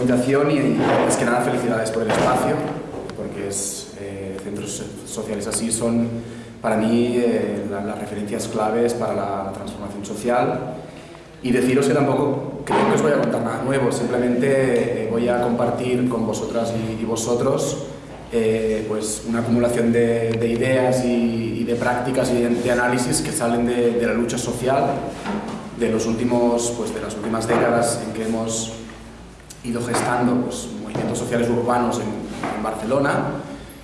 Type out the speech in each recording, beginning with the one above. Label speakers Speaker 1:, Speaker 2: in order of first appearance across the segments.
Speaker 1: invitación y, es que nada felicidades por el espacio, porque es, eh, centros sociales así son para mí eh, las referencias claves para la transformación social. Y deciros que tampoco creo que os voy a contar nada nuevo, simplemente voy a compartir con vosotras y, y vosotros pues una acumulación de, de ideas y, y, de prácticas y de, de análisis que salen de, de la lucha social de, los últimos, pues, de las últimas décadas en que hemos ido gestando pues, movimientos sociales urbanos en, en, Barcelona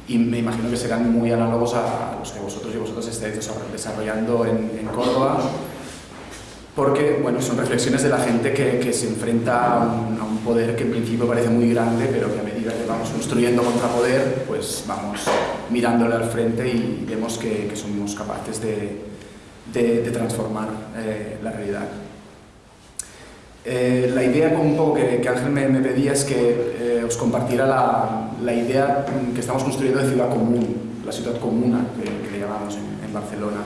Speaker 1: y me imagino que serán muy análogos a los que vosotros y vosotros estáis desarrollando en, en Córdoba porque bueno, son reflexiones de la gente que, que se enfrenta a un, a un, poder que en principio parece muy grande, pero que a medida que vamos construyendo contrapoder, pues vamos mirándole al frente y vemos que, que somos capaces de, de, de transformar eh, la realidad. Eh, la idea un poco que, que Ángel me, me, pedía es que eh, os compartiera la, la, idea que estamos construyendo de ciudad común, la ciudad comuna que, que le llamamos en, en Barcelona,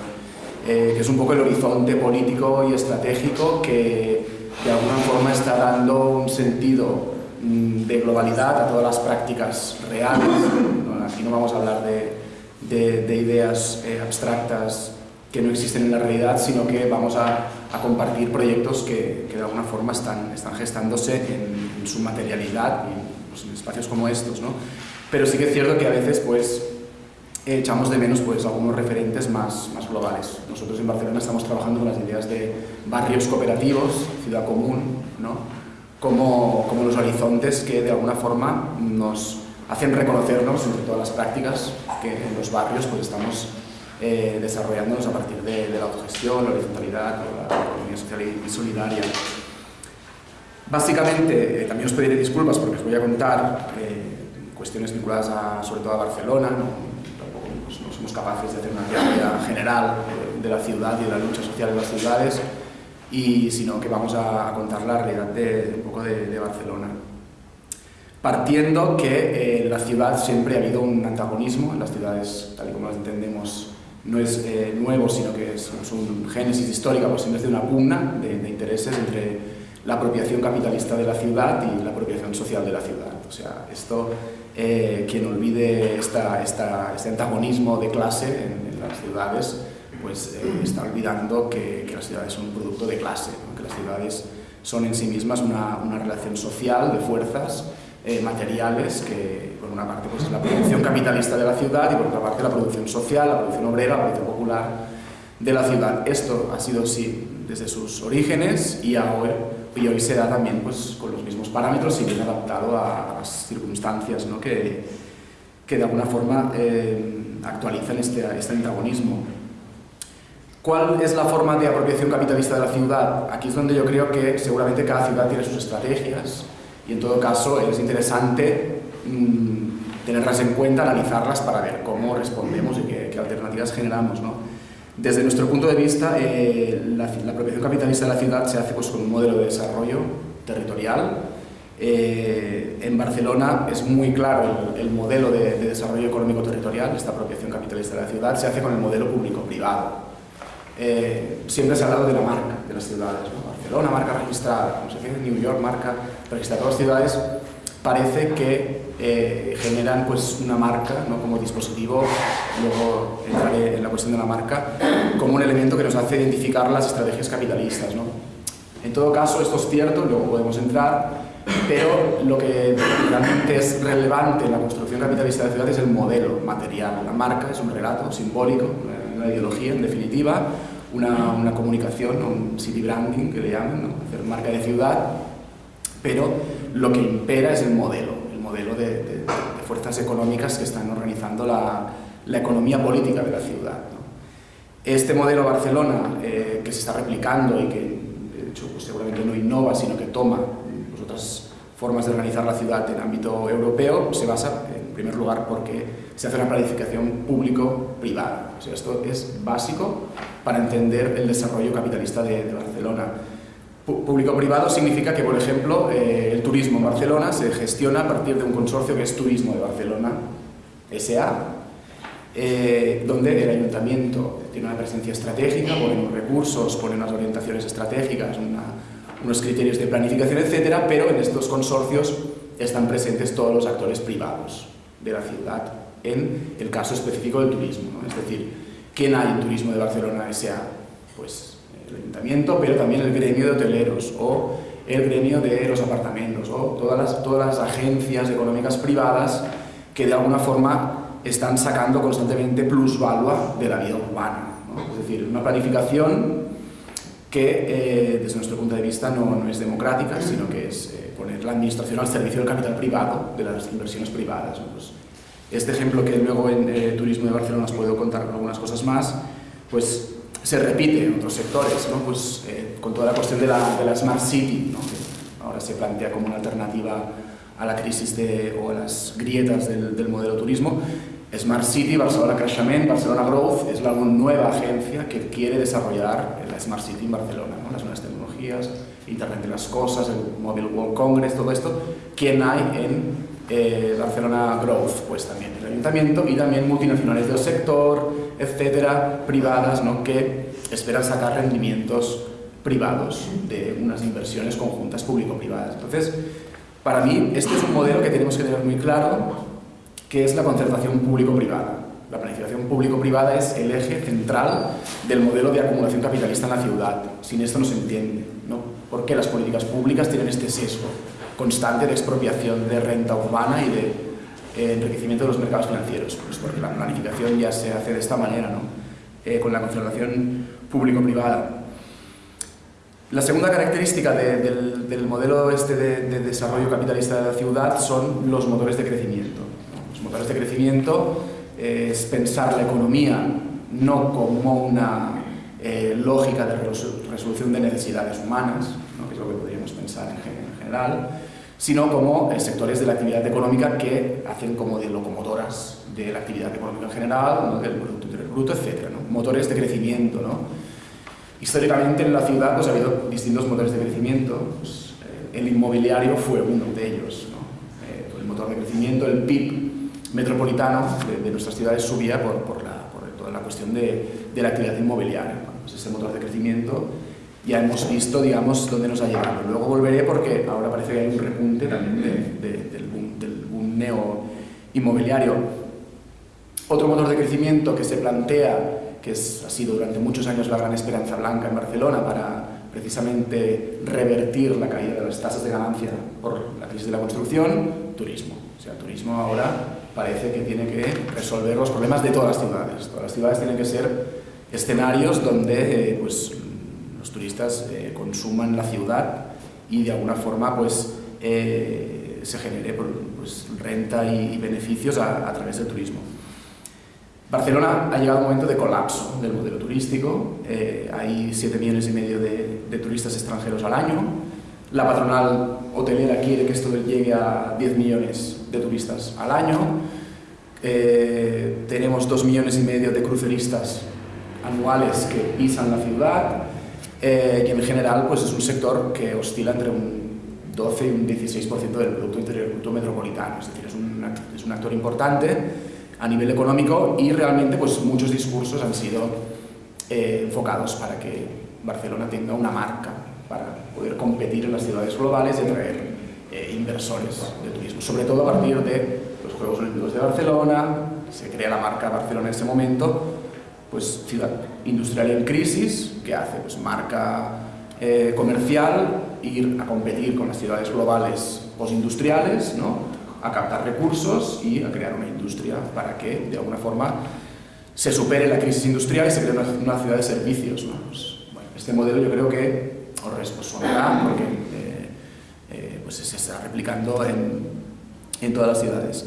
Speaker 1: eh, que es un poco el horizonte político y estratégico que de alguna forma está dando un sentido mm, de globalidad a todas las prácticas reales. Aquí no vamos a hablar de, de, de ideas eh, abstractas que no existen en la realidad, sino que vamos a, a compartir proyectos que, que, de alguna forma están, están gestándose en, en su materialidad y pues, en espacios como estos. ¿no? Pero sí que es cierto que a veces pues, echamos de menos pues, algunos referentes más, más globales. Nosotros en Barcelona estamos trabajando con las ideas de barrios cooperativos, ciudad común, ¿no? como, como los horizontes que de alguna forma nos hacen reconocernos entre todas las prácticas que en los barrios pues, estamos eh, desarrollándonos a partir de, de, la autogestión, la horizontalidad, la economía social y solidaria. Básicamente, eh, también os pediré disculpas porque os voy a contar eh, cuestiones vinculadas a, sobre todo a Barcelona, ¿no? tampoco pues, no somos capaces de hacer una teoría general de la ciudad y de la lucha social en las ciudades, y sino que vamos a, a contar la realidad de, un poco de, de Barcelona partiendo que eh, en la ciudad siempre ha habido un antagonismo, en las ciudades, tal y como las entendemos, no es eh, nuevo, sino que es, un génesis histórica, pues siempre es de una pugna de, intereses entre la apropiación capitalista de la ciudad y la apropiación social de la ciudad. O sea, esto, eh, quien olvide esta, esta, este antagonismo de clase en, las ciudades, pues eh, está olvidando que, las ciudades son un producto de clase, que las ciudades son en sí mismas una, una relación social de fuerzas eh, materiales que por una parte pues, es la producción capitalista de la ciudad y por otra parte la producción social, la producción obrera, la producción popular de la ciudad. Esto ha sido así desde sus orígenes y, ahora, y hoy se da también pues, con los mismos parámetros y bien adaptado a, a las circunstancias ¿no? que, que de alguna forma eh, actualizan este, este antagonismo. ¿Cuál es la forma de apropiación capitalista de la ciudad? Aquí es donde yo creo que seguramente cada ciudad tiene sus estrategias y en todo caso es interesante mmm, tenerlas en cuenta, analizarlas para ver cómo respondemos y qué, qué alternativas generamos. ¿no? Desde nuestro punto de vista, eh, la, la, apropiación capitalista de la ciudad se hace pues, con un modelo de desarrollo territorial. Eh, en Barcelona es muy claro el, el modelo de, de, desarrollo económico territorial, esta apropiación capitalista de la ciudad, se hace con el modelo público-privado. Eh, siempre se ha hablado de la marca de las ciudades, ¿no? Barcelona, marca registrada, no sé qué, New York, marca las ciudades parece que eh, generan pues, una marca ¿no? como dispositivo, luego entraré en la cuestión de la marca, como un elemento que nos hace identificar las estrategias capitalistas. ¿no? En todo caso, esto es cierto, luego podemos entrar, pero lo que realmente es relevante en la construcción capitalista de la ciudad es el modelo material. La marca es un relato simbólico, una ideología en definitiva, una, una comunicación, un city branding que le llaman, ¿no? hacer marca de ciudad, pero lo que impera es el modelo, el modelo de, de, de fuerzas económicas que están organizando la, la economía política de la ciudad. ¿no? Este modelo Barcelona, eh, que se está replicando y que de hecho pues, seguramente no innova, sino que toma pues, otras formas de organizar la ciudad en ámbito europeo, se basa en primer lugar porque se hace una planificación público-privada. O sea, esto es básico para entender el desarrollo capitalista de, de Barcelona. Público-privado significa que, por ejemplo, eh, el turismo en Barcelona se gestiona a partir de un consorcio que es Turismo de Barcelona, SA, eh, donde el ayuntamiento tiene una presencia estratégica, pone unos recursos, pone unas orientaciones estratégicas, unos criterios de planificación, etcétera, pero en estos consorcios están presentes todos los actores privados de la ciudad en el caso específico del turismo. Es decir, ¿quién hay en Turismo de Barcelona S.A.? Pues el ayuntamiento, pero también el gremio de hoteleros o el gremio de los apartamentos o todas las, todas las agencias económicas privadas que de alguna forma están sacando constantemente plusvalua de la vida urbana. Es decir, una planificación que eh, desde nuestro punto de vista no, no es democrática, sino que es eh, poner la administración al servicio del capital privado, de las inversiones privadas. Pues este ejemplo que luego en eh, Turismo de Barcelona os puedo contar algunas cosas más, pues se repite en otros sectores, ¿no? pues, con toda la cuestión de la, de la Smart City, ¿no? que ahora se plantea como una alternativa a la crisis de, o a las grietas del, del modelo turismo, Smart City, Barcelona Creixement, Barcelona Growth es la nueva agencia que quiere desarrollar la Smart City en Barcelona, ¿no? las nuevas tecnologías, Internet de las cosas, el Mobile World Congress, todo esto. ¿Quién hay en eh, Barcelona Growth? Pues también el ayuntamiento y también multinacionales del sector, etcétera, privadas, ¿no? que esperan sacar rendimientos privados de unas inversiones conjuntas público-privadas. Entonces, para mí, este es un modelo que tenemos que tener muy claro que es la concertación público-privada. La planificación público-privada es el eje central del modelo de acumulación capitalista en la ciudad. Sin esto no se entiende. ¿no? ¿Por qué las políticas públicas tienen este sesgo constante de expropiación de renta urbana y de eh, enriquecimiento de los mercados financieros? Pues porque la planificación ya se hace de esta manera, ¿no? Eh, con la concertación público-privada. La segunda característica del, del, modelo este de, de desarrollo capitalista de la ciudad son los motores de crecimiento motores de crecimiento es pensar la economía no como una eh, lógica de resolución de necesidades humanas, que es lo que podríamos pensar en, general, sino como eh, sectores de la actividad económica que hacen como de locomotoras de la actividad económica en general, del Producto Bruto, etc. Motores de crecimiento. ¿no? Históricamente en la ciudad pues, ha habido distintos motores de crecimiento, pues, eh, el inmobiliario fue uno de ellos, el motor de crecimiento, el PIB metropolitano de, nuestras ciudades subía por, por, la, por, toda la cuestión de, de la actividad inmobiliaria. pues ese motor de crecimiento ya hemos visto, digamos, dónde nos ha llegado. Luego volveré porque ahora parece que hay un repunte también del, boom, del boom neo inmobiliario. Otro motor de crecimiento que se plantea, que es, ha sido durante muchos años la gran esperanza blanca en Barcelona para precisamente revertir la caída de las tasas de ganancia por la crisis de la construcción, turismo. O sea, turismo ahora parece que tiene que resolver los problemas de todas las ciudades. Todas las ciudades tienen que ser escenarios donde eh, pues, los turistas eh, consuman la ciudad y de alguna forma pues, eh, se genere pues, renta y, beneficios a, través del turismo. Barcelona ha llegado a un momento de colapso del modelo turístico, hay 7 millones y medio de, de turistas extranjeros al año, la patronal hotelera quiere que esto llegue a 10 millones de turistas al año. Eh, tenemos 2 millones y medio de cruceristas anuales que pisan la ciudad eh, y en general pues es un sector que oscila entre un 12 y un 16% del Producto Interior Bruto Metropolitano, es decir, es un, es un actor importante a nivel económico y realmente pues muchos discursos han sido eh, enfocados para que Barcelona tenga una marca para poder competir en las ciudades globales y atraer eh, inversores de turismo, sobre todo a partir de los Juegos Olímpicos de Barcelona, se crea la marca Barcelona en ese momento, pues ciudad industrial en crisis, que hace? Pues marca eh, comercial, ir a competir con las ciudades globales postindustriales, ¿no? a captar recursos y a crear una industria para que, de alguna forma, se supere la crisis industrial y se cree una, ciudad de servicios. Pues, bueno, este modelo yo creo que os responderá porque pues se está replicando en, en, todas las ciudades.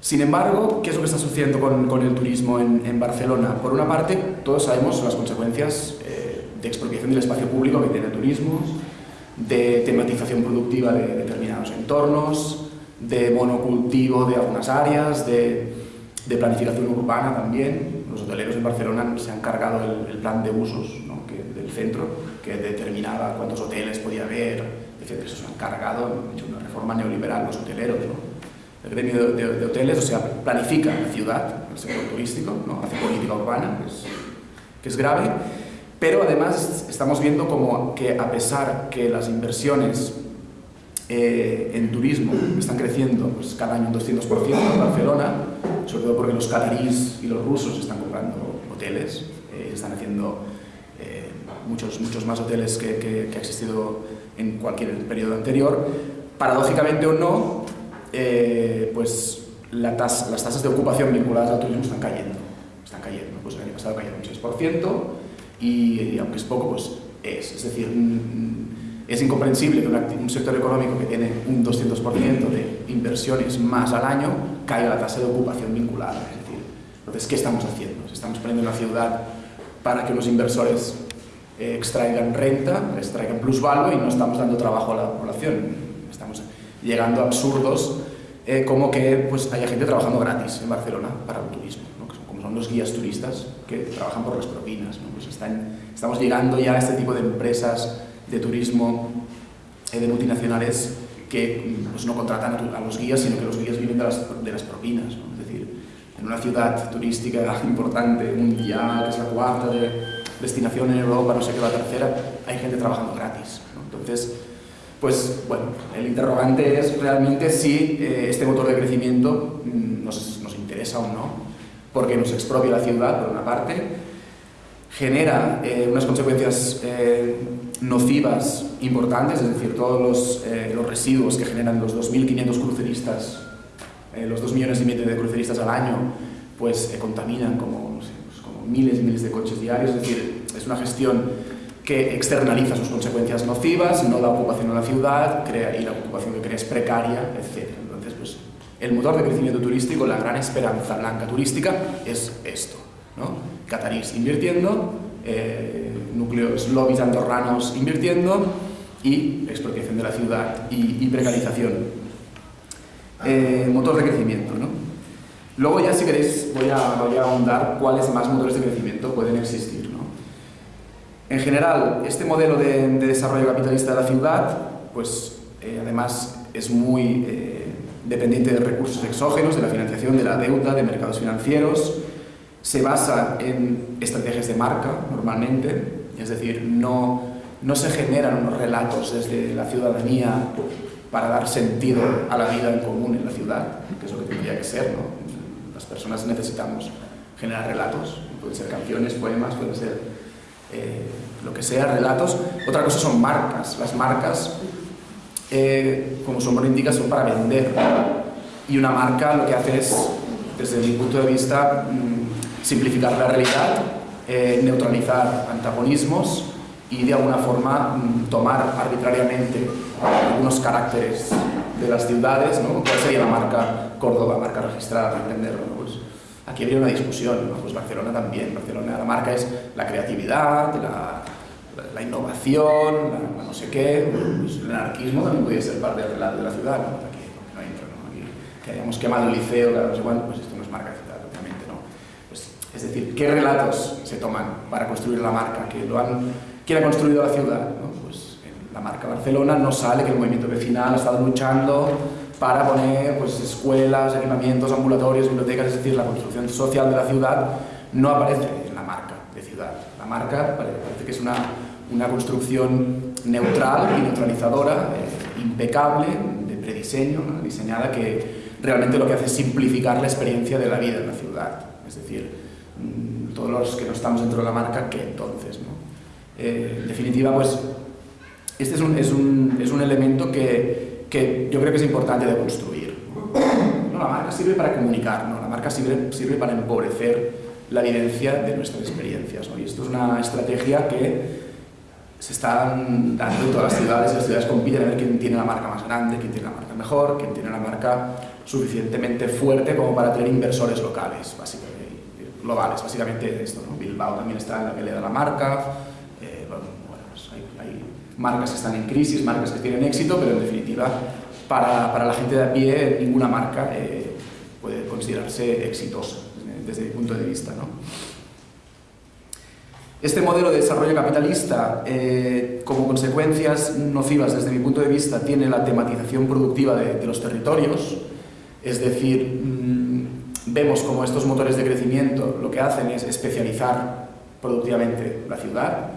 Speaker 1: Sin embargo, ¿qué es lo que está sucediendo con, con el turismo en, Barcelona? Por una parte, todos sabemos las consecuencias eh, de expropiación del espacio público que tiene el turismo, de tematización productiva de determinados entornos, de monocultivo de algunas áreas, de, planificación urbana también. Los hoteleros en Barcelona se han cargado el, plan de usos del centro, que determinaba cuántos hoteles podía haber, que se han cargado, han hecho una reforma neoliberal los hoteleros. El gremio de, hoteles, o sea, planifica la ciudad, el sector turístico, ¿no? hace política urbana, que es, que es grave, Pero además estamos viendo como que a pesar que las inversiones eh, en turismo están creciendo pues, cada año un 200% en Barcelona, sobre todo porque los cataríes y los rusos están comprando hoteles, eh, están haciendo eh, muchos, muchos más hoteles que, que, ha existido en cualquier periodo anterior. Paradójicamente o no, pues la tasa, las tasas de ocupación vinculadas al turismo están cayendo. Están cayendo. Pues el año pasado cayeron un 6% y, y aunque es poco, pues es. Es decir, es incomprensible que un sector económico que tiene un 200% de inversiones más al año caiga la tasa de ocupación vinculada. Es decir, entonces, ¿qué estamos haciendo? Estamos poniendo una ciudad para que los inversores eh, extraigan renta, extraigan plusvalor y no estamos dando trabajo a la población. Estamos llegando a absurdos eh, como que pues, haya gente trabajando gratis en Barcelona para el turismo, como son los guías turistas que trabajan por las propinas. Pues están, estamos llegando ya a este tipo de empresas de turismo eh, de multinacionales que pues, no contratan a, los guías, sino que los guías viven de las, de las propinas. Es decir, en una ciudad turística importante, mundial, que es la cuarta de destinación en Europa, no sé qué, la tercera, hay gente trabajando gratis. Entonces, pues bueno, el interrogante es realmente si eh, este motor de crecimiento mm, nos, nos interesa o no, porque nos expropia la ciudad, por una parte, genera eh, unas consecuencias eh, nocivas importantes, es decir, todos los, eh, los residuos que generan los 2.500 cruceristas, los 2 millones y medio de cruceristas al año, pues contaminan como, pues, como miles y miles de coches diarios, es decir, es una gestión que externaliza sus consecuencias nocivas, no da ocupación a la ciudad, crea, y la ocupación que crea es precaria, etc. Entonces, pues, el motor de crecimiento turístico, la gran esperanza blanca turística, es esto. ¿no? Catarís invirtiendo, eh, núcleos lobbies andorranos invirtiendo y expropiación de la ciudad y, precarización. Eh, motor de crecimiento. ¿no? Luego ya si queréis voy a, voy a ahondar cuáles más motores de crecimiento pueden existir. En general, este modelo de, desarrollo capitalista de la ciudad, pues eh, además es muy eh, dependiente de recursos exógenos, de la financiación, de la deuda, de mercados financieros, se basa en estrategias de marca normalmente, es decir, no, no se generan unos relatos desde la ciudadanía para dar sentido a la vida en común en la ciudad, que es lo que tendría que ser. Las personas necesitamos generar relatos, pueden ser canciones, poemas, pueden ser eh, lo que sea, relatos. Otra cosa son marcas. Las marcas, eh, como su nombre indica, son para vender. Y una marca lo que hace es, desde mi punto de vista, mm, simplificar la realidad eh, neutralizar antagonismos y de alguna forma mm, tomar arbitrariamente algunos caracteres de las ciudades, ¿no? ¿Cuál sería la marca Córdoba, marca registrada, para entenderlo? Pues aquí habría una discusión, pues Barcelona también. Barcelona la marca es la creatividad, la, la, innovación, la, no sé qué, pues el anarquismo también podría ser parte de la, de la ciudad, ¿no? Aquí no entra, ¿no? Aquí, que hayamos quemado el liceo, no sé cuánto, pues esto no es marca es decir, ¿qué relatos se toman para construir la marca? que lo han, ¿Quién ha construido la ciudad? Pues en la marca Barcelona no sale que el movimiento vecinal ha estado luchando para poner pues, escuelas, equipamientos, ambulatorios, bibliotecas, es decir, la construcción social de la ciudad no aparece en la marca de ciudad. La marca parece que es una, una construcción neutral y neutralizadora, eh, impecable, de prediseño, diseñada que realmente lo que hace es simplificar la experiencia de la vida en la ciudad. Es decir, Mm, todos los que no estamos dentro de la marca, que entonces. ¿no? Eh, en definitiva, pues, este es un, es un, es un elemento que, que, yo creo que es importante de construir. No, la marca sirve para comunicar, ¿no? la marca sirve, sirve para empobrecer la evidencia de nuestras experiencias. ¿no? Y esto es una estrategia que se está dando en todas las ciudades, las ciudades compiten a ver quién tiene la marca más grande, quién tiene la marca mejor, quién tiene la marca suficientemente fuerte como para tener inversores locales, básicamente globales, básicamente esto. ¿no? Bilbao también está en la pelea de la marca, eh, bueno, pues hay, marcas que están en crisis, marcas que tienen éxito, pero en definitiva para, para la gente de a pie ninguna marca eh, puede considerarse exitosa desde mi punto de vista. Este modelo de desarrollo capitalista, eh, como consecuencias nocivas desde mi punto de vista, tiene la tematización productiva de, los territorios, es decir, vemos como estos motores de crecimiento lo que hacen es especializar productivamente la ciudad,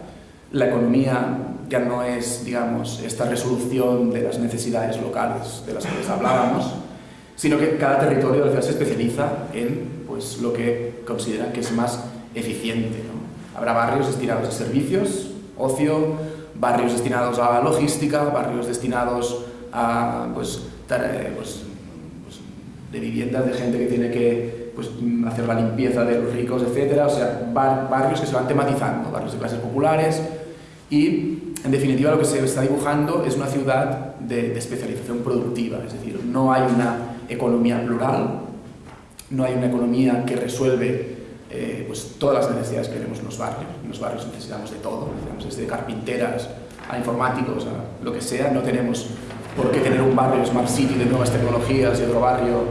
Speaker 1: la economía ya no es, digamos, esta resolución de las necesidades locales de las que les hablábamos, sino que cada territorio se especializa en pues, lo que considera que es más eficiente. Habrá barrios destinados a servicios, ocio, barrios destinados a logística, barrios destinados a pues, eh, pues, pues, de viviendas de gente que tiene que pues, hacer la limpieza de los ricos, etc. O sea, barrios que se van tematizando, barrios de clases populares y, en definitiva, lo que se está dibujando es una ciudad de, especialización productiva, es decir, no hay una economía plural, no hay una economía que resuelve eh, pues, todas las necesidades que tenemos en los barrios. En los barrios necesitamos de todo, desde carpinteras a informáticos, a lo que sea. No tenemos por qué tener un barrio Smart City de nuevas tecnologías y otro barrio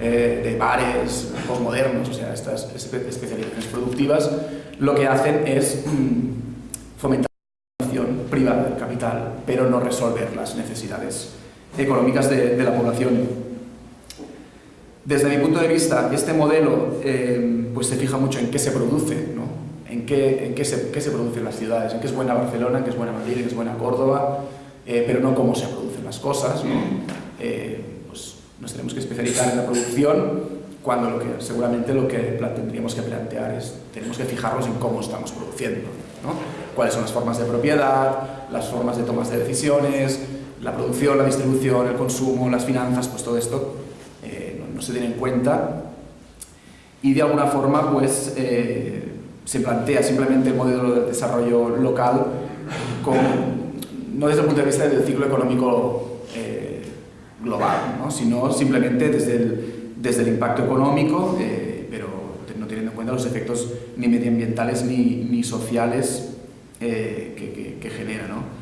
Speaker 1: eh, de bares postmodernos, o sea, estas especializaciones productivas lo que hacen es mm, fomentar privada del capital, pero no resolver las necesidades económicas de, de la población. Desde mi punto de vista, este modelo eh, pues se fija mucho en qué se produce, ¿no? en, qué, en qué, se, qué se produce en las ciudades, en qué es buena Barcelona, en qué es buena Madrid, en qué es buena Córdoba, eh, pero no cómo se producen las cosas. ¿no? Eh, pues nos tenemos que especializar en la producción cuando lo que, seguramente lo que tendríamos que plantear es, tenemos que fijarnos en cómo estamos produciendo, ¿no? cuáles son las formas de propiedad, las formas de tomas de decisiones, la producción, la distribución, el consumo, las finanzas, pues todo esto no se tiene en cuenta y de alguna forma pues eh, se plantea simplemente el modelo de desarrollo local no desde el punto de vista del ciclo económico eh, global, ¿no? sino simplemente desde el, desde el impacto económico, eh, pero no teniendo en cuenta los efectos ni medioambientales ni, ni sociales que, que, genera. ¿no?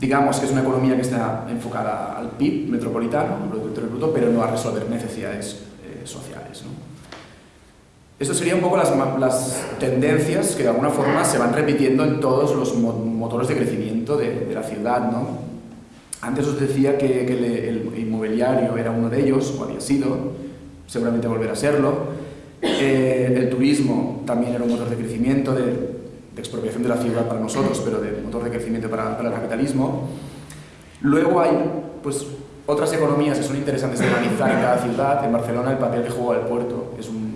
Speaker 1: digamos que es una economía que está enfocada al PIB metropolitano, al Producto Bruto, pero no a resolver necesidades eh, sociales. ¿no? Esto sería un poco las, las, tendencias que de alguna forma se van repitiendo en todos los motores de crecimiento de, la ciudad. ¿no? Antes os decía que, el, inmobiliario era uno de ellos, o había sido, seguramente volverá a serlo. Eh, el turismo también era un motor de crecimiento de, expropiación de la ciudad para nosotros, pero de motor de crecimiento para, el capitalismo. Luego hay pues, otras economías que son interesantes de analizar en cada ciudad. En Barcelona el papel que juega el puerto es un,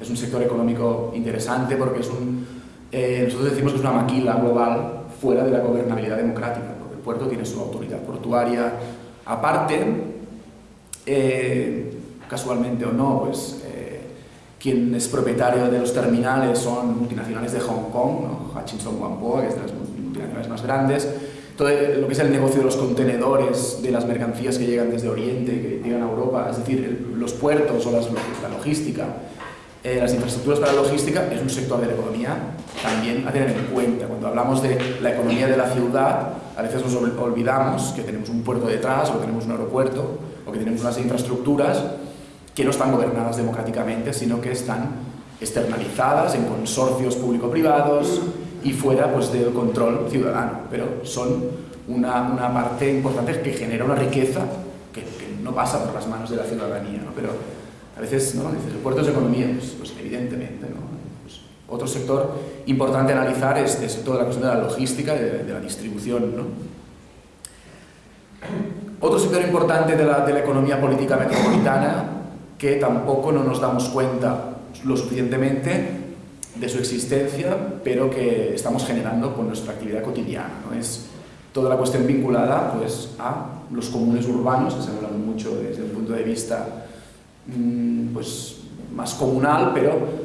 Speaker 1: es un sector económico interesante porque es un, eh, nosotros decimos que es una maquila global fuera de la gobernabilidad democrática, el puerto tiene su autoridad portuaria aparte, eh, casualmente o no, pues quien es propietario de los terminales son multinacionales de Hong Kong, ¿no? Hutchinson Whampoa, que es de las multinacionales más grandes. Todo lo que es el negocio de los contenedores, de las mercancías que llegan desde Oriente, que llegan a Europa, es decir, los puertos o las, la logística, eh, las infraestructuras para la logística, es un sector de la economía también a tener en cuenta. Cuando hablamos de la economía de la ciudad, a veces nos olvidamos que tenemos un puerto detrás, o que tenemos un aeropuerto, o que tenemos unas infraestructuras que no están gobernadas democráticamente, sino que están externalizadas en consorcios público-privados y fuera pues, del control ciudadano, pero son una, parte importante que genera una riqueza que, no pasa por las manos de la ciudadanía, pero a veces ¿no? dices, el puerto es economía, pues, pues evidentemente. ¿no? Otro sector importante a analizar es, es, toda la cuestión de la logística de, de, la distribución. ¿no? Otro sector importante de la, de la economía política metropolitana que tampoco no nos damos cuenta lo suficientemente de su existencia, pero que estamos generando con nuestra actividad cotidiana. ¿no? Es toda la cuestión vinculada pues, a los comunes urbanos, que se hablan mucho desde un punto de vista mmm, pues, más comunal, pero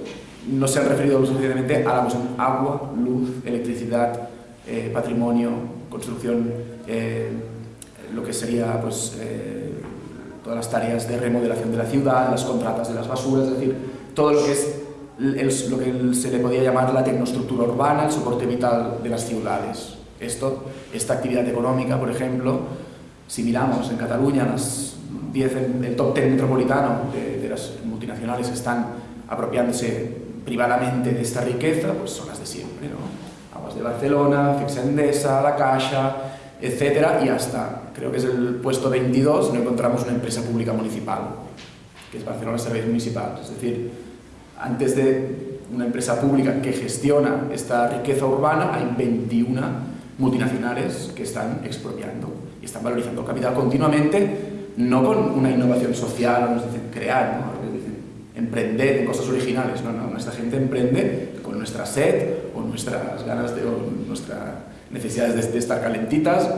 Speaker 1: no se han referido suficientemente a la cuestión agua, luz, electricidad, eh, patrimonio, construcción, eh, lo que sería pues, eh, todas las tareas de remodelación de la ciudad, las contratas de las basuras, es decir, todo lo que es lo que se le podía llamar la tecnoestructura urbana, el soporte vital de las ciudades. Esto, esta actividad económica, por ejemplo, si miramos en Cataluña, las 10, el top 10 metropolitano de, las multinacionales están apropiándose privadamente de esta riqueza, pues son las de siempre, ¿no? Aguas de Barcelona, Fixa Endesa, La Caixa, etcétera, y hasta, creo que es el puesto 22, no encontramos una empresa pública municipal, que es Barcelona Servicios Municipales. Es decir, antes de una empresa pública que gestiona esta riqueza urbana, hay 21 multinacionales que están expropiando y están valorizando capital continuamente, no con una innovación social, nos dicen crear, ¿no? Emprender en cosas originales, no, no, nuestra gente emprende con nuestra sed o nuestras ganas de, o nuestras necesidades de, estar calentitas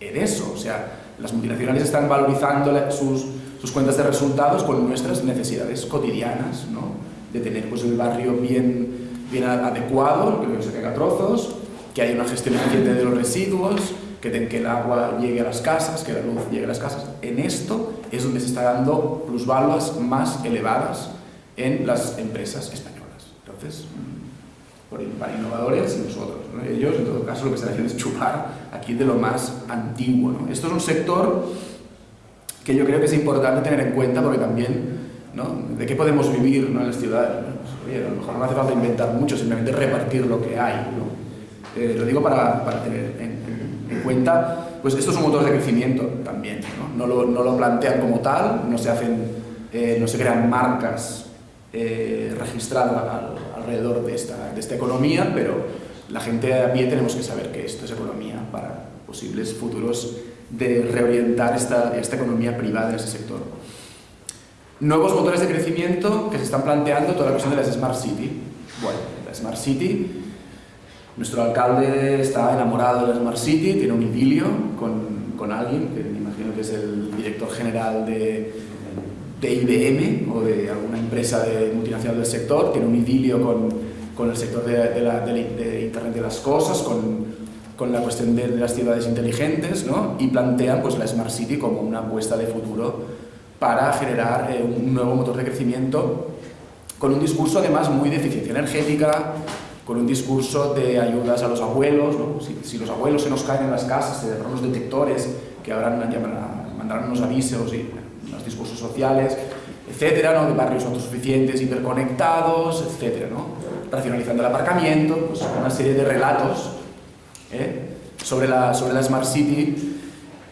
Speaker 1: en eso, o sea, las multinacionales están valorizando sus, sus cuentas de resultados con nuestras necesidades cotidianas, ¿no? de tener pues, el barrio bien, bien adecuado, que no se caiga trozos, que haya una gestión eficiente de los residuos, que, que el agua llegue a las casas, que la luz llegue a las casas. En esto es donde se está dando plusvaluas más elevadas en las empresas españolas. Entonces, para innovadores y nosotros. Ellos, en todo caso, lo que están haciendo es chupar aquí de lo más antiguo. Esto es un sector que yo creo que es importante tener en cuenta porque también, ¿no? ¿de qué podemos vivir en las ciudades? Pues, oye, a lo mejor no hace falta inventar mucho, simplemente repartir lo que hay. Eh, lo digo para, para tener en, en, cuenta, pues esto es un motor de crecimiento también, no, no, lo, no lo, plantean como tal, no se, hacen, eh, no se crean marcas eh, registradas al, alrededor de esta, de esta economía, pero la gente a pie tenemos que saber que esto es economía para posibles futuros de reorientar esta, esta economía privada en ese sector. Nuevos motores de crecimiento que se están planteando, toda la cuestión de las Smart City. Bueno, la Smart City, nuestro alcalde está enamorado de la Smart City, tiene un idilio con, con alguien, que me imagino que es el director general de, de IBM o de alguna empresa de multinacional del sector, tiene un idilio con, con el sector de, de, la, de, Internet de las Cosas, con con la cuestión de, las ciudades inteligentes ¿no? y plantean pues, la Smart City como una apuesta de futuro para generar eh, un nuevo motor de crecimiento con un discurso además muy de eficiencia energética, con un discurso de ayudas a los abuelos, ¿no? si, si, los abuelos se nos caen en las casas, se dejan unos detectores que habrán, mandarán unos avisos y los discursos sociales, etcétera, ¿no? de barrios autosuficientes, hiperconectados, etcétera, ¿no? racionalizando el aparcamiento, pues una serie de relatos ¿eh? sobre, la, sobre la Smart City,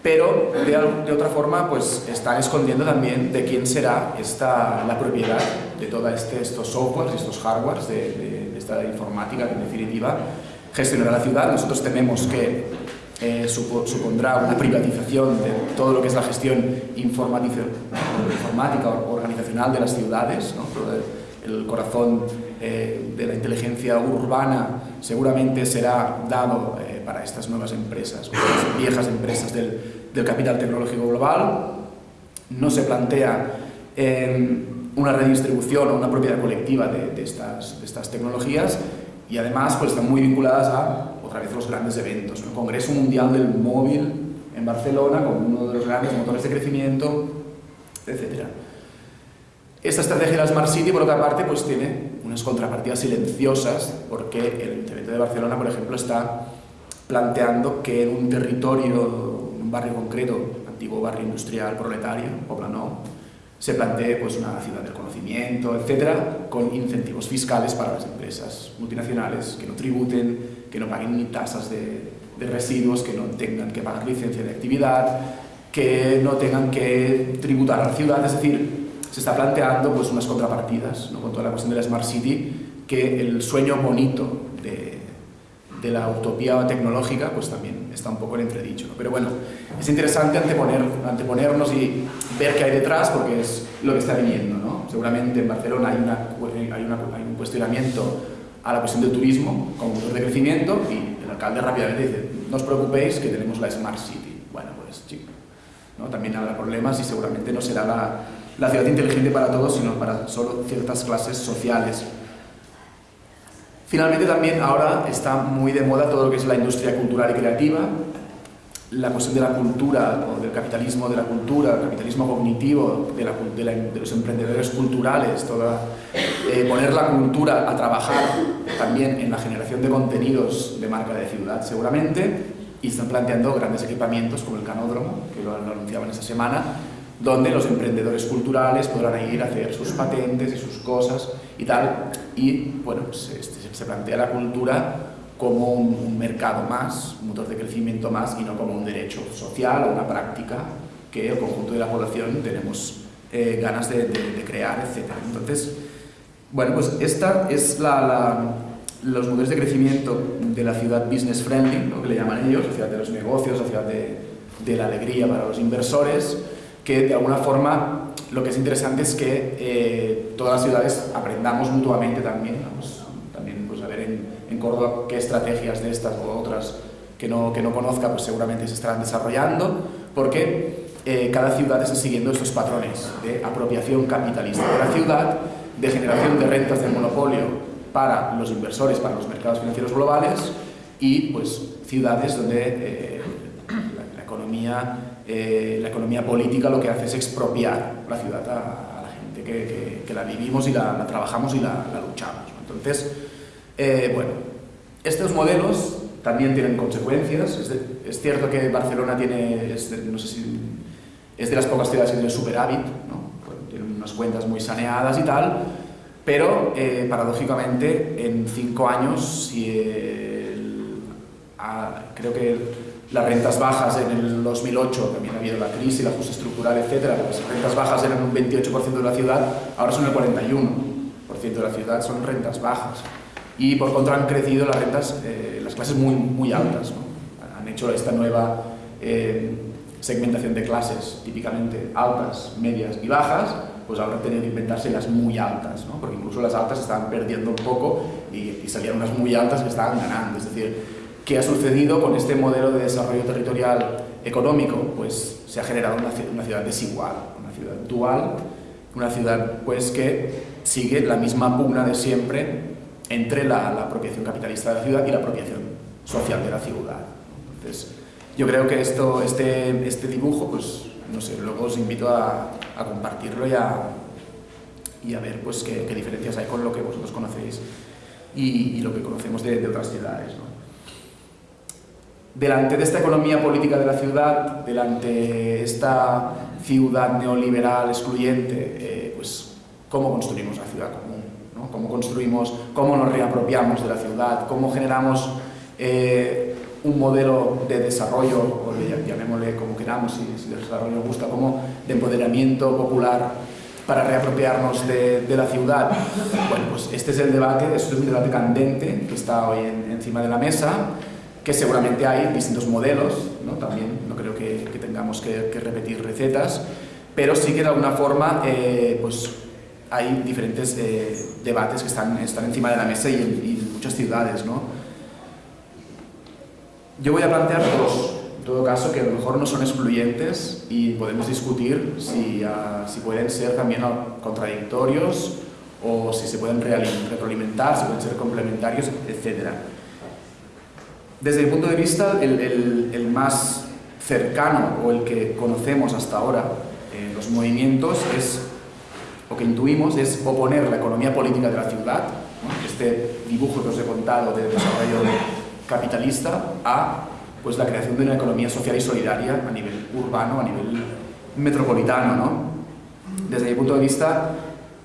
Speaker 1: pero de, de, otra forma pues están escondiendo también de quién será esta, la propiedad de todos este, estos softwares, estos hardwares de, de, esta informática en definitiva gestionará la ciudad. Nosotros tememos que eh, supondrá una privatización de todo lo que es la gestión informática organizacional de las ciudades, ¿no? el corazón eh, de la inteligencia urbana seguramente será dado eh, para estas nuevas empresas, viejas empresas del, del, capital tecnológico global. No se plantea una redistribución o una propiedad colectiva de, estas, tecnologías y además pues, están muy vinculadas a, otra vez, los grandes eventos. El Congreso Mundial del Móvil en Barcelona como uno de los grandes motores de crecimiento, etc. Esta estrategia de la Smart City, por otra parte, pues tiene unas contrapartidas silenciosas, porque el Ayuntamiento de Barcelona, por ejemplo, está planteando que en un territorio, en un barrio concreto, antiguo barrio industrial proletario, Poblenou, se plantee pues, una ciudad del conocimiento, etcétera, con incentivos fiscales para las empresas multinacionales que no tributen, que no paguen ni tasas de, residuos, que no tengan que pagar licencia de actividad, que no tengan que tributar a la ciudad, es decir, se está planteando pues, unas contrapartidas ¿no? con toda la cuestión de la Smart City, que el sueño bonito de, la utopía tecnológica pues también está un poco en entredicho. Pero bueno, es interesante anteponer, anteponernos y ver qué hay detrás porque es lo que está viniendo. ¿no? Seguramente en Barcelona hay, una, hay, una, hay un cuestionamiento a la cuestión del turismo como motor de crecimiento y el alcalde rápidamente dice, no os preocupéis que tenemos la Smart City. Bueno, pues chico, ¿no? también habrá problemas y seguramente no será la, la ciudad inteligente para todos, sino para solo ciertas clases sociales. Finalmente también ahora está muy de moda todo lo que es la industria cultural y creativa, la cuestión de la cultura o del capitalismo de la cultura, el capitalismo cognitivo de, la, de, la, de los emprendedores culturales, toda, eh, poner la cultura a trabajar también en la generación de contenidos de marca de ciudad seguramente y están planteando grandes equipamientos como el canódromo, que lo, lo anunciaban esta semana, donde los emprendedores culturales podrán ir a hacer sus patentes y sus cosas y tal. Y bueno, pues, este, se plantea la cultura como un, mercado más, un motor de crecimiento más y no como un derecho social o una práctica que el conjunto de la población tenemos eh, ganas de, de, de, crear, etc. Entonces, Bueno, pues esta es la, los modelos de crecimiento de la ciudad business friendly, lo que le llaman ellos, la ciudad de los negocios, la ciudad de, de la alegría para los inversores, que de alguna forma lo que es interesante es que eh, todas las ciudades aprendamos mutuamente también, a ver en, en, Córdoba qué estrategias de estas o otras que no, que no conozca pues seguramente se estarán desarrollando, porque eh, cada ciudad está siguiendo estos patrones de apropiación capitalista de la ciudad, de generación de rentas del monopolio para los inversores, para los mercados financieros globales y pues ciudades donde eh, la, economía, eh, la economía política lo que hace es expropiar la ciudad a, la gente que, que, la vivimos y la, trabajamos y la, luchamos. Entonces, bueno, estos modelos también tienen consecuencias. Es, cierto que Barcelona tiene, no sé si es de las pocas ciudades que tiene superávit, ¿no? tiene unas cuentas muy saneadas y tal, pero eh, paradójicamente en cinco años, creo que las rentas bajas en el 2008, también ha habido la crisis, el ajuste estructural, etc. Las rentas bajas eran un 28% de la ciudad, ahora son el 41% de la ciudad, son rentas bajas. Y por contra han crecido las rentas, eh, las clases muy, muy altas. Han hecho esta nueva eh, segmentación de clases, típicamente altas, medias y bajas, pues ahora tenido que inventarse las muy altas, ¿no? porque incluso las altas estaban perdiendo un poco y, salían unas muy altas que estaban ganando. Es decir, ¿qué ha sucedido con este modelo de desarrollo territorial económico? Pues se ha generado una, ciudad desigual, una ciudad dual, una ciudad pues que sigue la misma pugna de siempre entre la, la apropiación capitalista de la ciudad y la apropiación social de la ciudad. Entonces, yo creo que esto, este, este dibujo, pues, no sé, luego os invito a, a compartirlo y a, y a ver pues, qué, qué, diferencias hay con lo que vosotros conocéis y, y lo que conocemos de, de otras ciudades. ¿no? Delante de esta economía política de la ciudad, delante de esta ciudad neoliberal excluyente, eh, pues, ¿cómo construimos la ciudad. ¿Cómo construimos, cómo nos reapropiamos de la ciudad? ¿Cómo generamos eh, un modelo de desarrollo, llamémosle como queramos, si, el desarrollo nos gusta, como de empoderamiento popular para reapropiarnos de, la ciudad. Bueno, pues este es el debate, es un debate candente que está hoy en, encima de la mesa, que seguramente hay distintos modelos, ¿no? también no creo que, tengamos que, que, repetir recetas, pero sí que de alguna forma eh, pues hay diferentes eh, debates que están, están encima de la mesa y en, y muchas ciudades. ¿no? Yo voy a plantear dos, en todo caso, que a lo mejor no son excluyentes y podemos discutir si, uh, si pueden ser también contradictorios o si se pueden retroalimentar, si pueden ser complementarios, etc. Desde mi punto de vista, el, el, el más cercano o el que conocemos hasta ahora eh, los movimientos es, o que intuimos, es oponer la economía política de la ciudad, este dibujo que os he contado de desarrollo capitalista a pues, la creación de una economía social y solidaria a nivel urbano, a nivel metropolitano. ¿no? Desde mi punto de vista,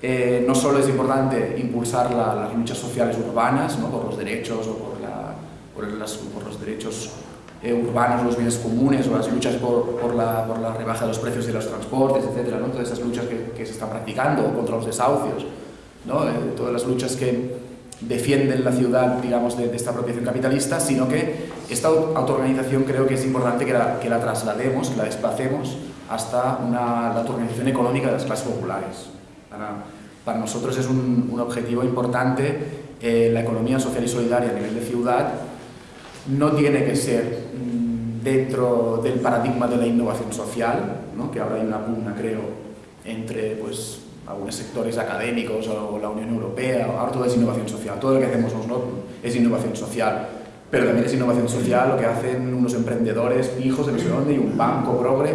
Speaker 1: eh, no solo es importante impulsar la, las luchas sociales urbanas ¿no? por los derechos o por, por los derechos eh, urbanos, los bienes comunes o las luchas por, la, por la rebaja de los precios de los transportes, etcétera, ¿no? todas esas luchas que, se están practicando contra los desahucios, ¿no? Eh, todas las luchas que, defienden la ciudad, digamos, de, esta apropiación capitalista, sino que esta autoorganización creo que es importante que la, que la traslademos, que la desplacemos hasta una, la autoorganización económica de las clases populares. Para, para nosotros es un, un objetivo importante eh, la economía social y solidaria a nivel de ciudad no tiene que ser mmm, dentro del paradigma de la innovación social, ¿no? que ahora hay una pugna, creo, entre pues, algunos sectores académicos o la Unión Europea, ahora todo es innovación social, todo lo que hacemos nosotros es innovación social, pero también es innovación social lo que hacen unos emprendedores hijos de no sé dónde y un banco progre,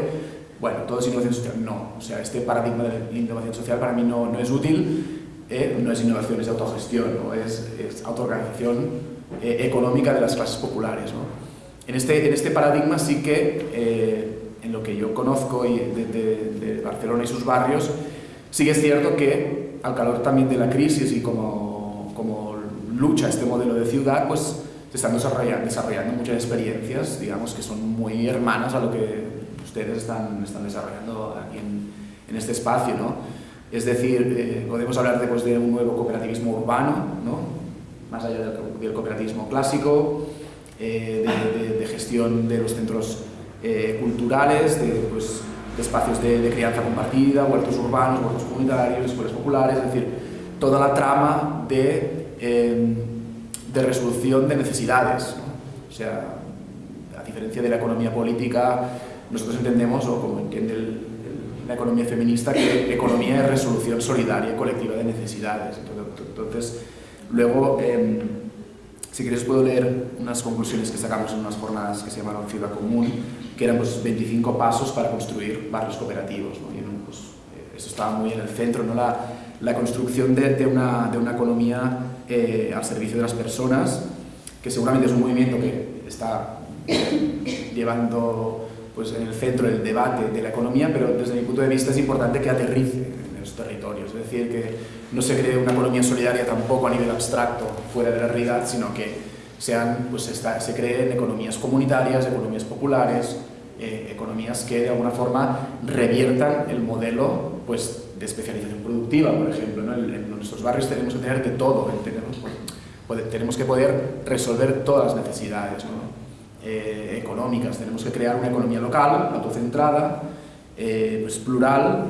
Speaker 1: bueno, todo es innovación social, no, o sea, este paradigma de la innovación social para mí no, no es útil, eh, no es innovación, es autogestión, ¿no? es, es autoorganización eh, económica de las clases populares. ¿no? En, este, en este paradigma sí que, eh, en lo que yo conozco y de, Barcelona y sus barrios, Sí que es cierto que al calor también de la crisis y como, como lucha este modelo de ciudad, pues se están desarrollando, desarrollando muchas experiencias, digamos, que son muy hermanas a lo que ustedes están, están desarrollando aquí en, en este espacio, ¿no? Es decir, eh, podemos hablar de, pues, de un nuevo cooperativismo urbano, ¿no? Más allá del, cooperativismo clásico, eh, de, gestión de los centros eh, culturales, pues, de, espacios de, crianza compartida, huertos urbanos, huertos comunitarios, escuelas populares, es decir, toda la trama de, em, resolución de necesidades. O sea, a diferencia de la economía política, nosotros entendemos, o como entiende la economía feminista, que economía es resolución solidaria colectiva de necesidades. Entonces, luego, em, si quieres puedo leer unas conclusiones que sacamos en unas jornadas que se llamaron Ciudad Común, que eran pues, 25 pasos para construir barrios cooperativos. ¿no? Y, pues, eh, eso estaba muy en el centro, ¿no? la, la construcción de, de, una, de una economía eh, al servicio de las personas, que seguramente es un movimiento que está llevando pues, en el centro el debate de la economía, pero desde mi punto de vista es importante que aterrice en los territorios, es decir, que no se cree una economía solidaria tampoco a nivel abstracto, fuera de la realidad, sino que sean, pues, se creen economías comunitarias, economías populares, eh, economías que de alguna forma reviertan el modelo pues, de especialización productiva, por ejemplo. En, nuestros barrios tenemos que tener de todo, tenemos, pues, tenemos que poder resolver todas las necesidades. Eh, económicas. Tenemos que crear una economía local, autocentrada, eh, pues plural,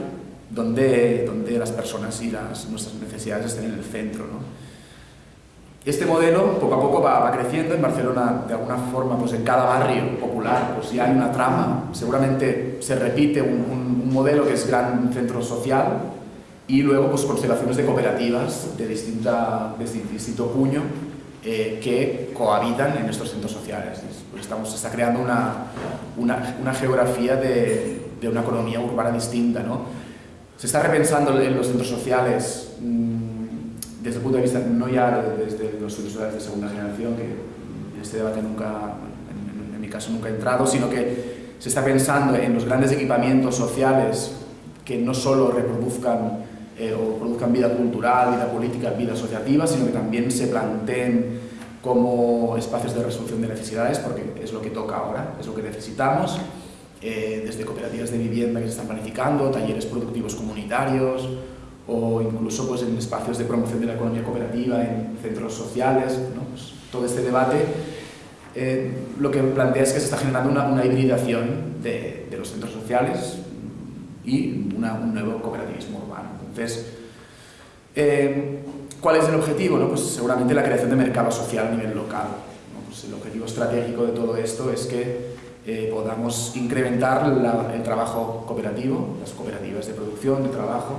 Speaker 1: donde, donde las personas y las, nuestras necesidades estén en el centro. Este modelo poco a poco va, creciendo en Barcelona, de alguna forma, pues en cada barrio popular pues ya hay una trama, seguramente se repite un, un modelo que es gran centro social y luego pues constelaciones de cooperativas de, distinta, de distinto puño eh, que cohabitan en estos centros sociales. Pues estamos, se está creando una, una, una geografía de, de, una economía urbana distinta. ¿no? Se está repensando en los centros sociales mmm, desde el punto de vista, no ya desde los centros de segunda generación, que en este debate nunca, en, en mi caso nunca he entrado, sino que se está pensando en los grandes equipamientos sociales que no solo reproduzcan eh, o produzcan vida cultural, vida política, vida asociativa, sino que también se planteen como espacios de resolución de necesidades, porque es lo que toca ahora, es lo que necesitamos, eh, desde cooperativas de vivienda que se están planificando, talleres productivos comunitarios, o incluso pues, en espacios de promoción de la economía cooperativa, en centros sociales, ¿no? pues, todo este debate eh, lo que plantea es que se está generando una, una hibridación de, de, los centros sociales y una, un nuevo cooperativismo urbano. Entonces, eh, ¿cuál es el objetivo? No? Pues seguramente la creación de mercado social a nivel local. ¿no? Pues el objetivo estratégico de todo esto es que eh, podamos incrementar la, el trabajo cooperativo, las cooperativas de producción, de trabajo,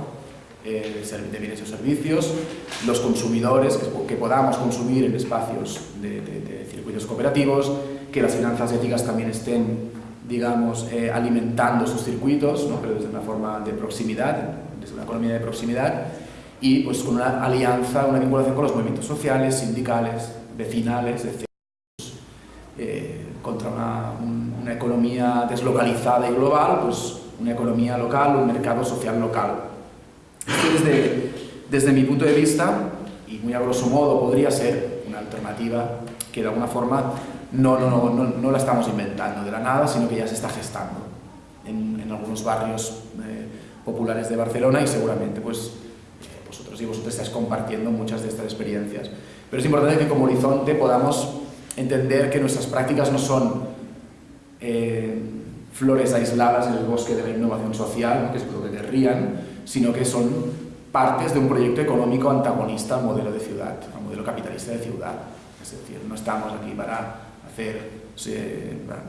Speaker 1: eh, de bienes y servicios, los consumidores, que, que podamos consumir en espacios de, de, de, circuitos cooperativos, que las finanzas éticas también estén, digamos, eh, alimentando sus circuitos, ¿no? pero desde una forma de proximidad, desde una economía de proximidad y pues con una alianza, una vinculación con los movimientos sociales, sindicales, vecinales, etc. Eh, contra una, un, una, economía deslocalizada y global, pues una economía local, un mercado social local. Desde, desde mi punto de vista, y muy a grosso modo podría ser una alternativa que de alguna forma no, no, no, no, la estamos inventando de la nada, sino que ya se está gestando en, en algunos barrios eh, populares de Barcelona y seguramente pues, vosotros y vosotros estáis compartiendo muchas de estas experiencias. Pero es importante que como horizonte podamos entender que nuestras prácticas no son eh, flores aisladas en el bosque de la innovación social, que lo que querrían, sino que son partes de un proyecto económico antagonista al modelo de ciudad, al modelo capitalista de ciudad. Es decir, no estamos aquí para hacer,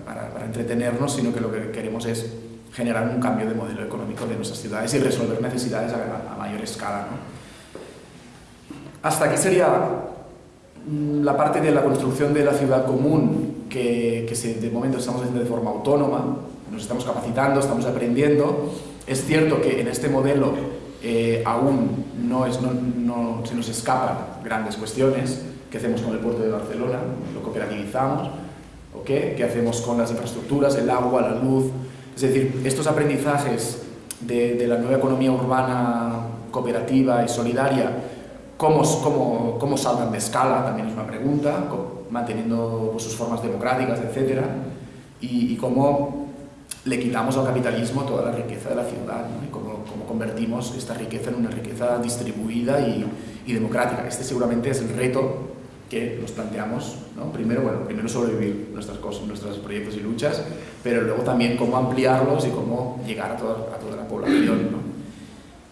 Speaker 1: para, para entretenernos, sino que lo que queremos es generar un cambio de modelo económico de nuestras ciudades y resolver necesidades a, a mayor escala. ¿no? Hasta aquí sería mm, la parte de la construcción de la ciudad común que, que se, de momento estamos haciendo de forma autónoma, nos estamos capacitando, estamos aprendiendo. Es cierto que en este modelo eh, aún no, es, no, no, se nos escapan grandes cuestiones. ¿Qué hacemos con el puerto de Barcelona? ¿Lo cooperativizamos? ¿O qué? ¿Qué hacemos con las infraestructuras, el agua, la luz, es decir, estos aprendizajes de, de la nueva economía urbana cooperativa y solidaria, ¿cómo, cómo, cómo de escala? También es una pregunta, manteniendo pues, sus formas democráticas, etc. Y, y cómo le quitamos al capitalismo toda la riqueza de la ciudad y cómo, convertimos esta riqueza en una riqueza distribuida y, y, democrática. Este seguramente es el reto que nos planteamos. ¿no? Primero, bueno, primero sobrevivir nuestras cosas, nuestros proyectos y luchas, pero luego también cómo ampliarlos y cómo llegar a toda, a toda la población. ¿no?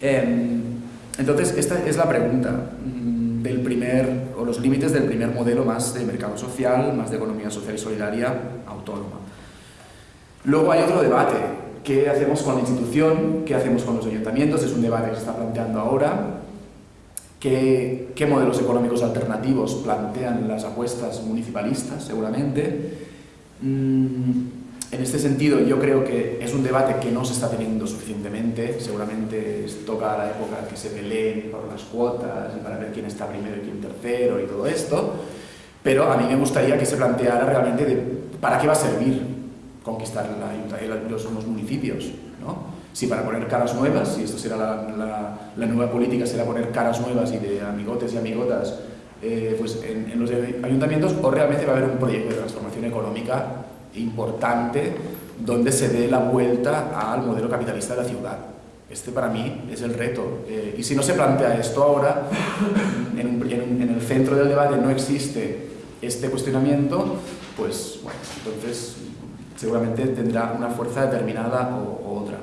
Speaker 1: Em, entonces, esta es la pregunta del primer, o los límites del primer modelo más de mercado social, más de economía social y solidaria autónoma. Luego hay otro debate, ¿qué hacemos con la institución? ¿Qué hacemos con los ayuntamientos? Es un debate que se está planteando ahora. ¿Qué, qué modelos económicos alternativos plantean las apuestas municipalistas, seguramente? Mm, en este sentido, yo creo que es un debate que no se está teniendo suficientemente. Seguramente toca la época que se peleen por las cuotas y para ver quién está primero y quién tercero y todo esto. Pero a mí me gustaría que se planteara realmente de para qué va a servir conquistar la, los, los, municipios. ¿no? Si para poner caras nuevas, si esto será la, la, nueva política, será poner caras nuevas y de amigotes y amigotas eh, pues en, en los ayuntamientos, o realmente va a haber un proyecto de transformación económica importante donde se dé la vuelta al modelo capitalista de la ciudad. Este para mí es el reto. Eh, y si no se plantea esto ahora, en, en, el centro del debate no existe este cuestionamiento, pues bueno, entonces seguramente tendrá una fuerza determinada o, otra.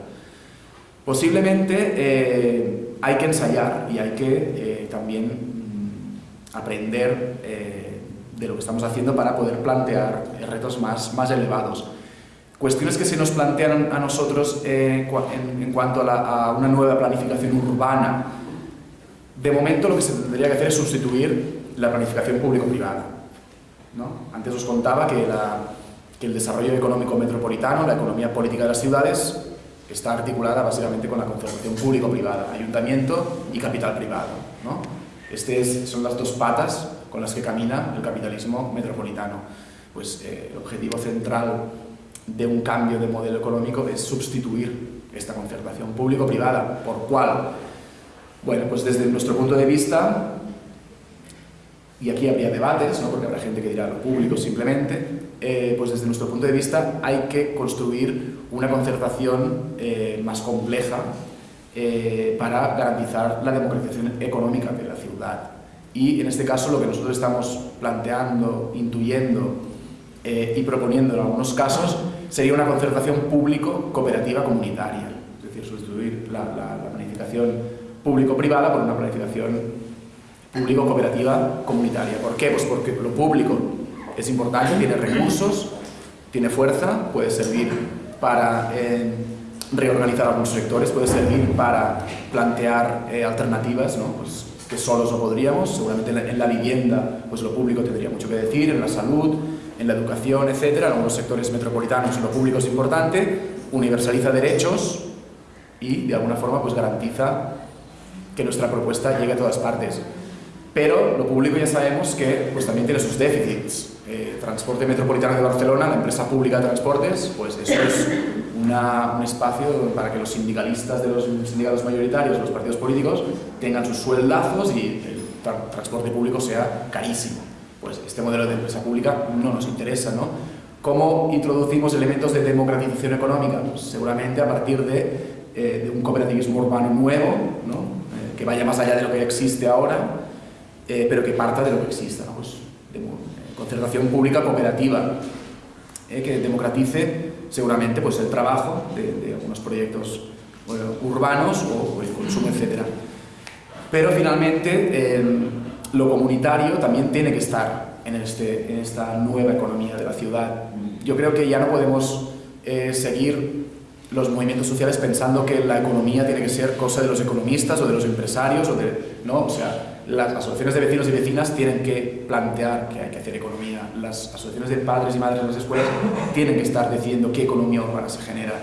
Speaker 1: Posiblemente eh, hay que ensayar y hay que eh, también mm, aprender de lo que estamos haciendo para poder plantear retos más, más elevados. Cuestiones que se nos plantean a nosotros eh, en, cuanto a, una nueva planificación urbana. De momento lo que se tendría que hacer es sustituir la planificación público-privada. ¿no? Antes os contaba que, que el desarrollo económico metropolitano, la economía política de las ciudades, está articulada básicamente con la concertación público-privada, ayuntamiento y capital privado. ¿no? Estas son las dos patas con las que camina el capitalismo metropolitano. Pues eh, el objetivo central de un cambio de modelo económico es sustituir esta concertación público-privada, por cual, bueno, pues desde nuestro punto de vista, y aquí habría debates, ¿no? porque habrá gente que dirá lo público simplemente, eh, pues desde nuestro punto de vista hay que construir una concertación eh, más compleja para garantizar la democratización económica de la ciudad. Y en este caso lo que nosotros estamos planteando, intuyendo eh, y proponiendo en algunos casos sería una concertación público-cooperativa comunitaria, es decir, sustituir la, planificación público-privada por una planificación público-cooperativa comunitaria. ¿Por qué? Pues porque lo público es importante, tiene recursos, tiene fuerza, puede servir para eh, reorganizar algunos sectores, puede servir para plantear eh, alternativas, ¿no? Pues, que solos no podríamos, seguramente en la, vivienda pues lo público tendría mucho que decir, en la salud, en la educación, etcétera, en algunos sectores metropolitanos lo público es importante, universaliza derechos y de alguna forma pues garantiza que nuestra propuesta llegue a todas partes. Pero lo público ya sabemos que pues, también tiene sus déficits. Eh, Transporte Metropolitano de Barcelona, la empresa pública de transportes, pues eso es un espacio para que los sindicalistas de los sindicatos mayoritarios, los partidos políticos, tengan sus sueldazos y el transporte público sea carísimo. Pues este modelo de empresa pública no nos interesa, ¿no? ¿Cómo introducimos elementos de democratización económica? Pues seguramente a partir de, eh, un cooperativismo urbano nuevo, ¿no? Eh, que vaya más allá de lo que existe ahora, pero que parta de lo que exista, ¿no? pues, de, concertación pública cooperativa, que democratice seguramente pues, el trabajo de, algunos proyectos urbanos o, el consumo, etc. Pero finalmente em, lo comunitario también tiene que estar en, este, en esta nueva economía de la ciudad. Yo creo que ya no podemos eh, seguir los movimientos sociales pensando que la economía tiene que ser cosa de los economistas o de los empresarios o de, ¿no? o sea, las asociaciones de vecinos y vecinas tienen que plantear que hay que hacer economía, las asociaciones de padres y madres en las escuelas tienen que estar diciendo qué economía urbana se genera,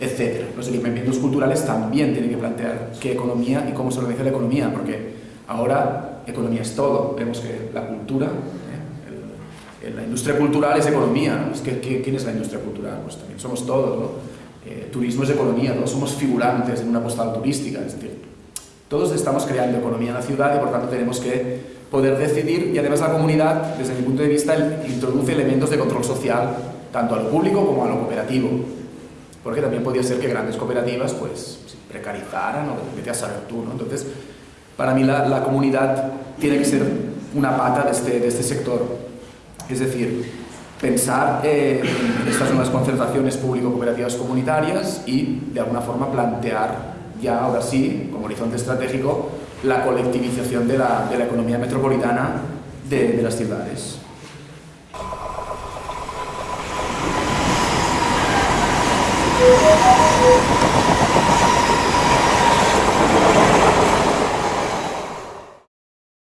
Speaker 1: etc. Los equipamientos culturales también tienen que plantear qué economía y cómo se organiza la economía, porque ahora economía es todo. Vemos que la cultura, ¿eh? la industria cultural es economía. Es que, ¿Quién es la industria cultural? Pues también somos todos. ¿no? Eh, turismo es economía, todos somos figurantes en una postal turística. Es decir, todos estamos creando economía en la ciudad y por tanto tenemos que poder decidir y además la comunidad, desde mi punto de vista, introduce elementos de control social tanto a lo público como a lo cooperativo. porque también podía ser que grandes cooperativas pues precarizaran o vete a saber tú. Entonces, para mí la, comunidad tiene que ser una pata de este, de este sector, es decir, pensar en estas nuevas concentraciones público-cooperativas comunitarias y de alguna forma plantear ya ahora sí, como horizonte estratégico, la colectivización de la, de la economía metropolitana de, de las ciudades.